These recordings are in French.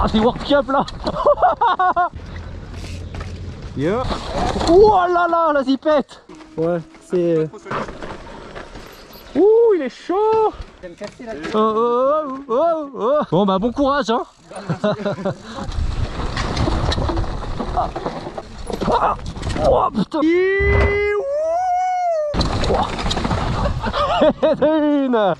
Oh, c'est World Cup là Yeah. Oh là là, la zipette Ouais, c'est... Ouh, il est chaud oh, oh, oh, oh, oh. Bon bah bon courage hein Ah. Oh putain Une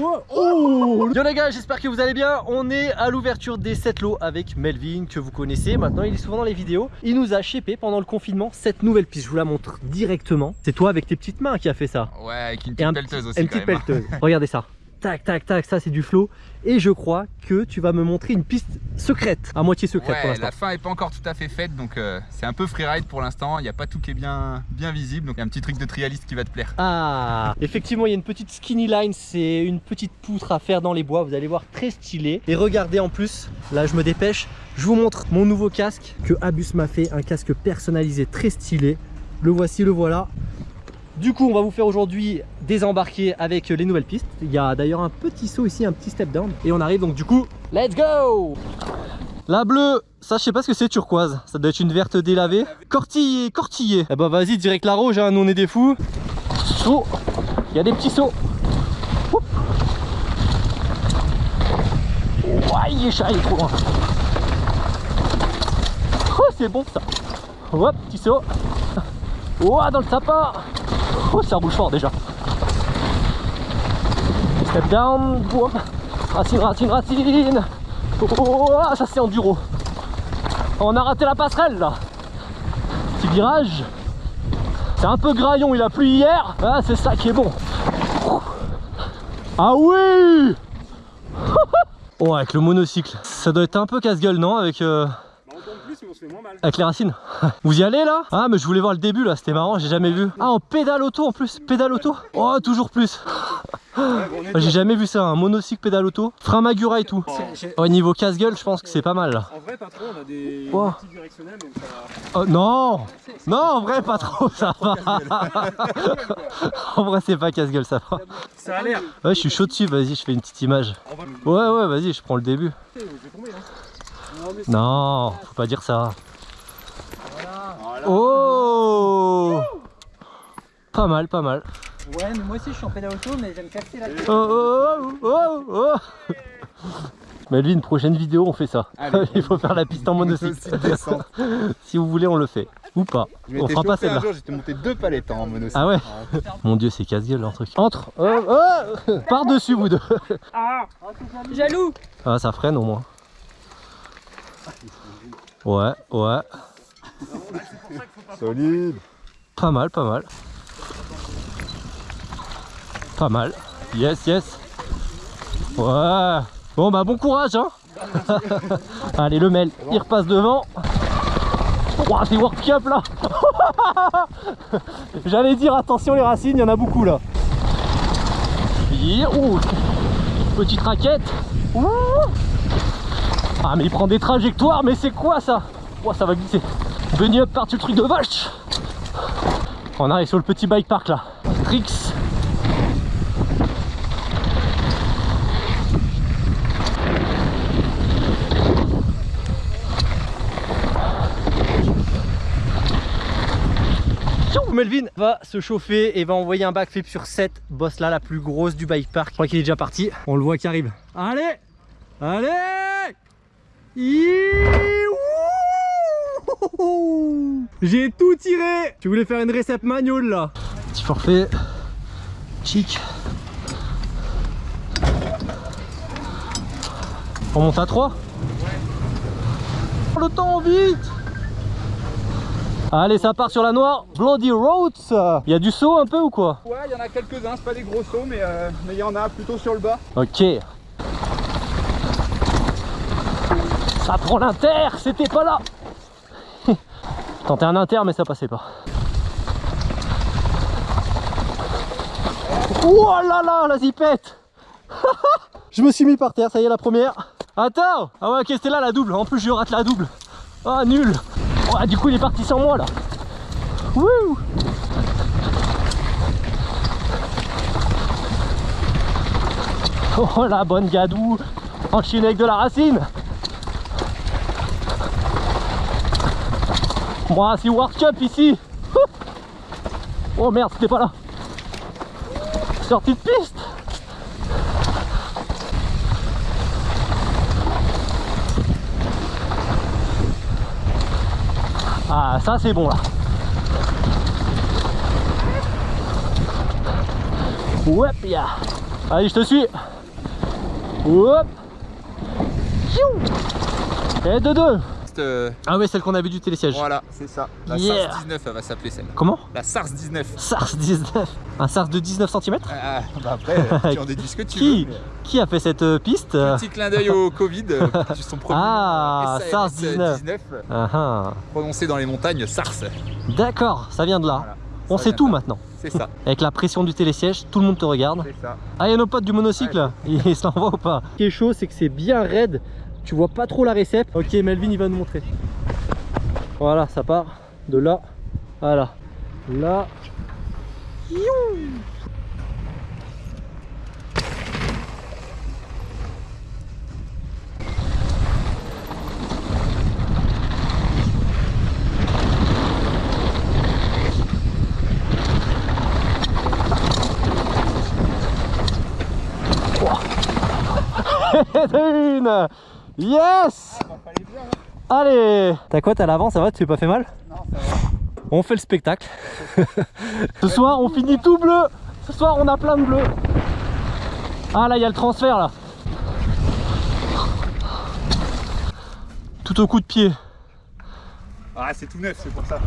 Oh Yo les gars, j'espère que vous allez bien. On est à l'ouverture des 7 lots avec Melvin que vous connaissez. Maintenant, il est souvent dans les vidéos. Il nous a chépé pendant le confinement cette nouvelle piste. Je vous la montre directement. C'est toi avec tes petites mains qui a fait ça. Ouais, avec une petite pelleteuse aussi. Une petite pelleteuse. Regardez ça tac tac tac ça c'est du flow. Et je crois que tu vas me montrer une piste secrète à moitié secrète ouais, la fin est pas encore tout à fait faite donc euh, c'est un peu freeride pour l'instant. Il n'y a pas tout qui est bien bien visible donc un petit truc de trialiste qui va te plaire. Ah effectivement il y a une petite skinny line c'est une petite poutre à faire dans les bois. Vous allez voir très stylé. Et regardez en plus là je me dépêche. Je vous montre mon nouveau casque que Abus m'a fait un casque personnalisé très stylé. Le voici le voilà du coup, on va vous faire aujourd'hui désembarquer avec les nouvelles pistes. Il y a d'ailleurs un petit saut ici, un petit step down. Et on arrive donc du coup, let's go La bleue, ça je sais pas ce que c'est turquoise. Ça doit être une verte délavée. Cortillé, cortillé. Eh bah vas-y, direct la rouge, hein, nous on est des fous. Saut, il y a des petits sauts. Il est chat, il est trop loin. Oh, c'est bon ça. Hop, petit saut. Ouah, dans le sapin Oh, ça roule fort déjà. Step down. Racine, racine, racine. Oh, ça c'est enduro. On a raté la passerelle là. Petit virage. C'est un peu graillon, il a plu hier. Ah, c'est ça qui est bon. Ah oui Oh, avec le monocycle. Ça doit être un peu casse-gueule, non Avec. Euh avec les racines. Vous y allez là? Ah mais je voulais voir le début là, c'était marrant, j'ai jamais vu. Ah en pédale auto en plus, pédale auto? Oh toujours plus J'ai jamais vu ça, un monocycle pédale auto, frein Magura et tout. Au niveau casse-gueule, je pense que c'est pas mal là. En vrai pas trop, on a des petits directionnels donc ça Oh non Non en vrai pas trop, ça va. en vrai c'est pas casse-gueule, ça va. Ça a l'air. Ouais je suis chaud dessus, vas-y je fais une petite image. Ouais ouais vas-y je prends le début. Non, faut pas dire ça. Oh Pas mal, pas mal. Ouais, mais moi aussi je suis en pédale auto, mais j'aime casser la tête. Oh oh oh oh, oh. Mais lui, une prochaine vidéo, on fait ça. Il faut faire la piste en monocycle. si vous voulez, on le fait. Ou pas. On fera pas celle-là. J'étais monté deux palettes en monocycle. Ah ouais Mon dieu, c'est casse-gueule leur truc. Entre oh, oh. Par-dessus vous deux Ah Jaloux Ah, ça freine au moins. Ouais, ouais. Solide. Pas mal, pas mal. Pas mal. Yes, yes. Ouais. Bon bah bon courage hein. Allez le Mel, il repasse devant. Oh, c'est World Cup là J'allais dire attention les racines, il y en a beaucoup là. Ouh, petite raquette. Ouh. Ah mais il prend des trajectoires, mais c'est quoi ça Oh ça va glisser. Bunny up par-dessus le truc de vache On arrive sur le petit bike park là. Trix. Melvin va se chauffer et va envoyer un backflip sur cette bosse là, la plus grosse du bike park. Je crois qu'il est déjà parti. On le voit qui arrive. Allez Allez j'ai tout tiré. Tu voulais faire une récepte manual là. Petit forfait. Chic. On monte à 3 Le temps vite. Allez ça part sur la noire. Bloody Roads Il y a du saut un peu ou quoi? Ouais il y en a quelques-uns, c'est pas des gros sauts mais euh, il y en a plutôt sur le bas. Ok Ça l'inter, c'était pas là Tentais un inter mais ça passait pas. Oh là là, la zipette Je me suis mis par terre, ça y est la première. Attends Ah ouais ok c'était là la double, en plus je rate la double. Ah nul Du coup il est parti sans moi là. Wouh Oh la bonne gadou Enchaîné avec de la racine Moi, c'est World Cup ici. Oh merde, c'était pas là. Sortie de piste. Ah, ça c'est bon là. Hop, ya. Allez, je te suis. Hop. Et de deux. Euh, Ah ouais, celle qu'on a vue du télésiège. voilà, c'est ça. La Yeah. SARS 19, elle va s'appeler celle. Comment La SARS 19. SARS 19. Un SARS de 19 cm Ah, bah après, tu en déduis ce que tu Qui veux. Qui a fait cette euh, piste euh Petit clin d'œil au Covid, euh, promis. Ah, SARS SARS 19. 19, Ah ah. prononcé dans les montagnes SARS. D'accord, ça vient de là. Voilà, On sait tout là. maintenant. C'est ça, Avec la pression du télésiège, tout le monde te regarde. c'est ça. Ah, il y a nos potes du monocycle là. Ils s'en vont ou pas? Ce qui est chaud, c'est que c'est bien raide. Tu vois pas trop la récep. Ok, Melvin, il va nous montrer. Voilà, ça part de là. Voilà. Là. Youh une Yes Allez T'as quoi T'as l'avant Ça va Tu t'es pas fait mal? On fait le spectacle. Ce soir, on finit tout bleu. Ce soir, on a plein de bleu. Ah là, il y a le transfert là. Tout au coup de pied. Ah, c'est tout neuf, c'est pour ça.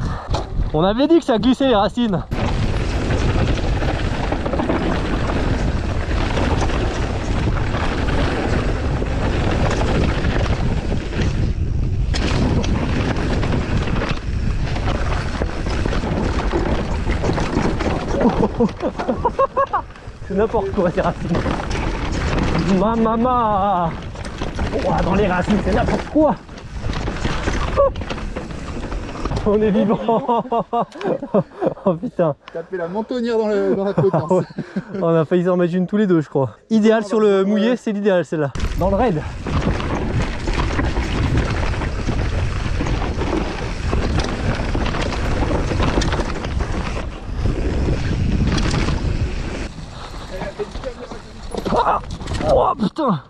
On avait dit que ça glissait les racines. C'est n'importe quoi ces racines. Ma maman Ouah, Dans les racines, c'est n'importe quoi On est vivant Oh putain T'as fait la mentonnière dans, le- dans la côte. hein. On a failli s'en mettre une tous les deux je crois. Idéal sur le mouillé, c'est l'idéal celle-là. Dans le raid. Oh putain.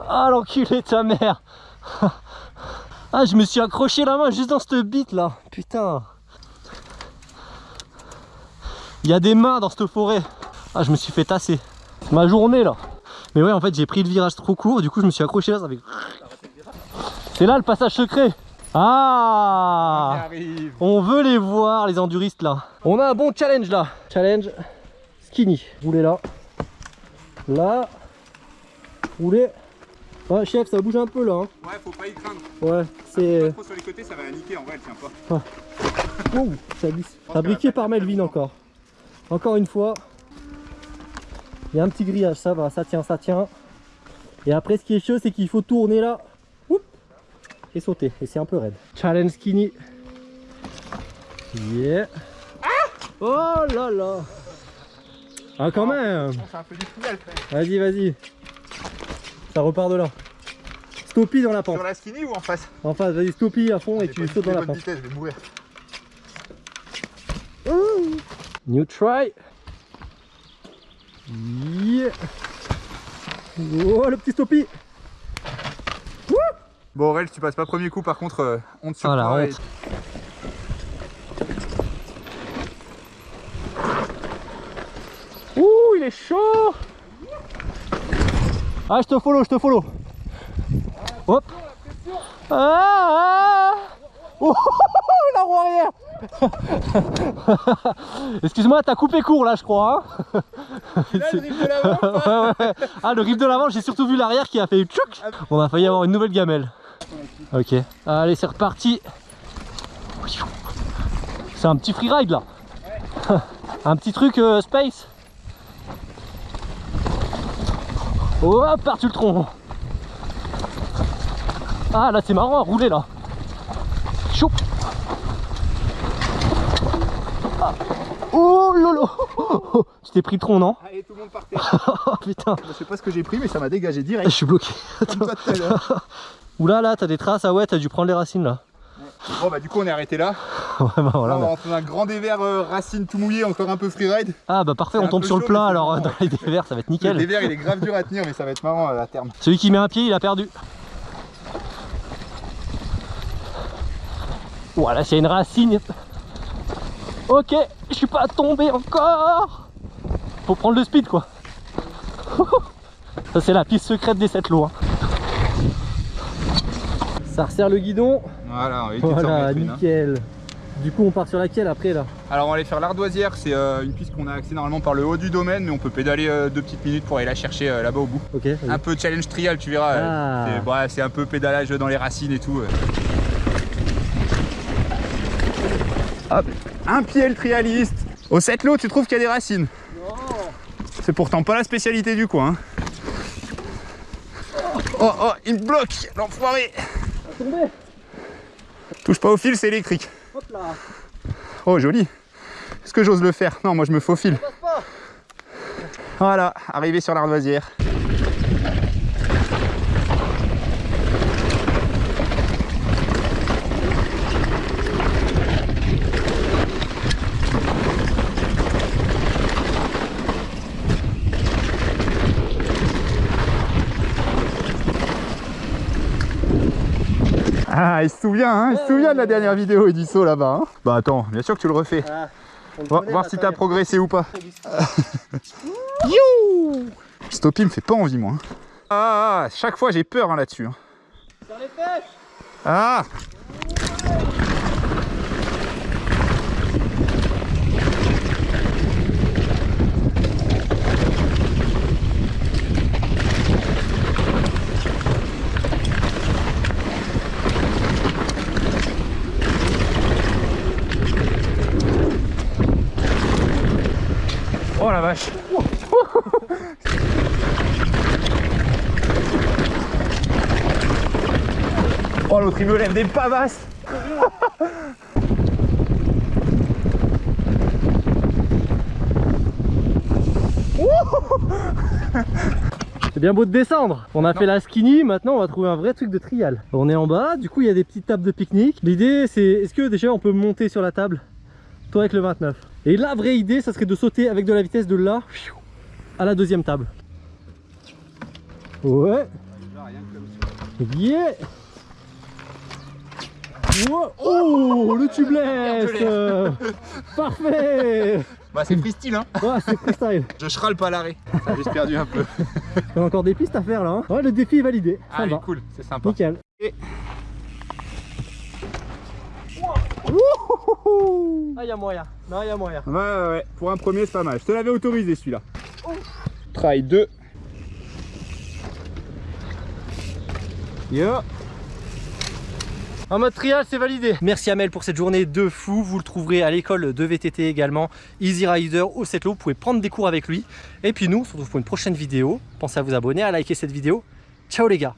Ah l'enculé de ta mère. Ah je me suis accroché la main juste dans cette bite là. Putain. Il y a des mains dans cette forêt. Ah je me suis fait tasser. Ma journée là. Mais ouais en fait j'ai pris le virage trop court. Du coup je me suis accroché là ça fait C'est là le passage secret. Ah. On veut les voir, les enduristes là. On a un bon challenge là. Challenge skinny. Roulez là. Là. Roulez. Ouais, chef, ça bouge un peu là. hein. Ouais, faut pas y craindre. Ouais, c'est. Trop sur les côtés, ça va la niquer en vrai, elle tient pas. Ouh, ça glisse. Fabriqué par Melvin encore. Encore une fois. Il y a un petit grillage, ça va, ça tient, ça tient. Et après, ce qui est chaud, c'est qu'il faut tourner là. Et sauter. Et c'est un peu raide. Challenge skinny. Yeah. oh là là. Ah, quand quand même. Vas-y, vas-y. Ça repart de là. Stoppie dans la pente. Sur la skinny ou en face En face, vas-y, stoppie à fond et tu sautes dans la pente. vitesses, je vais mourir. New try. Yeah. Oh, le petit stoppie. Bon Aurel, tu passes pas premier coup par contre, euh, honte sur Ah, la toi. honte. et- Ouh, il est chaud. Ah, je te follow, je te follow. Hop. Ah, ah. Oh, la roue arrière. Excuse-moi, t'as coupé court là, je crois. hein. Là, le drift de l'avant, Ouais, ouais. Ah, le grip de l'avant, j'ai surtout vu l'arrière qui a fait tchouk. On a failli avoir une nouvelle gamelle. Ok. Allez, c'est reparti. C'est un petit freeride là. un petit truc euh, space. Oh, parti le tronc. Ah, là, c'est marrant à rouler là. Chou. Ah. Oh lolo Tu t'es pris le tronc, non Allez, tout le monde par terre. Oh putain, Je sais pas ce que j'ai pris, mais ça m'a dégagé je direct. suis bloqué. Comme toi tout à l'heure. Oula là, t'as des traces, ah ouais, t'as dû prendre les racines là. Bon bah du coup on est arrêté là. Ouais, bah, voilà, on va rentrer dans un grand dévers euh, racine tout mouillé, encore un peu freeride. Ah bah parfait, on tombe sur le chaud, c'est alors euh, dans les dévers, ça va être Le nickel. dévers il est grave dur à tenir mais ça va être marrant euh, à terme. Celui qui met un pied, il a perdu. Voilà, c'est une racine. Ok, je suis pas tombé encore. Faut prendre le speed quoi. Ça c'est la piste secrète des 7 lots. hein. Ça resserre le guidon. Voilà, on Voilà, une, hein. nickel. Du coup, on part sur laquelle après là? Alors on va aller faire l'ardoisière, c'est euh, une piste qu'on a accès normalement par le haut du domaine mais on peut pédaler euh, deux petites minutes pour aller la chercher euh, là-bas au bout. Ok. Un peu challenge trial tu verras, Ah. c'est ouais, c'est un peu pédalage dans les racines et tout. Hop, un pied le trialiste. Au 7 lots tu trouves qu'il y a des racines C'est pourtant pas la spécialité du coin. hein. Oh oh, il me bloque, l'enfoiré Touche pas au fil, c'est électrique. Hop là. Oh joli Est-ce que j'ose le faire? Non, moi je me faufile. Voilà, arrivé sur l'ardoisière. Ah, il se souvient, hein, il se souvient de la dernière vidéo et du saut là-bas. hein. Bah attends, bien sûr que tu le refais. Ah, le Va- voir si ça t'as progressé ou pas. You Stoppy me fait pas envie moi. hein. Ah, ah, chaque fois j'ai peur hein, là-dessus. hein. Sur les fesses. Ah Oh la vache Oh l'autre il me lève des pavasses C'est bien beau de descendre. On a fait la skinny, maintenant on va trouver un vrai truc de trial. On est en bas, du coup il y a des petites tables de pique-nique. L'idée c'est, est-ce que déjà on peut monter sur la table? Toi avec le 29. Et la vraie idée, ça serait de sauter avec de la vitesse de là à la deuxième table. Ouais. Yeah Wow. Oh, le tubeless Parfait Bah c'est freestyle hein Ouais, c'est freestyle. Je chrale pas l'arrêt. Ça j'ai perdu un peu. Il y a encore des pistes à faire là. hein. Ouais, le défi est validé. Ça Ah va. cool, c'est sympa. Nickel. Et- Ah, il y a moyen. Non, y a moyen. Ouais ouais ouais, pour un premier c'est pas mal. Je te l'avais autorisé celui-là. Try 2. Yo En mode trial, c'est validé. Merci Amel pour cette journée de fou. Vous le trouverez à l'école de VTT également. Easy Rider au Setlo. Vous pouvez prendre des cours avec lui. Et puis nous, on se retrouve pour une prochaine vidéo. Pensez à vous abonner, à liker cette vidéo. Ciao les gars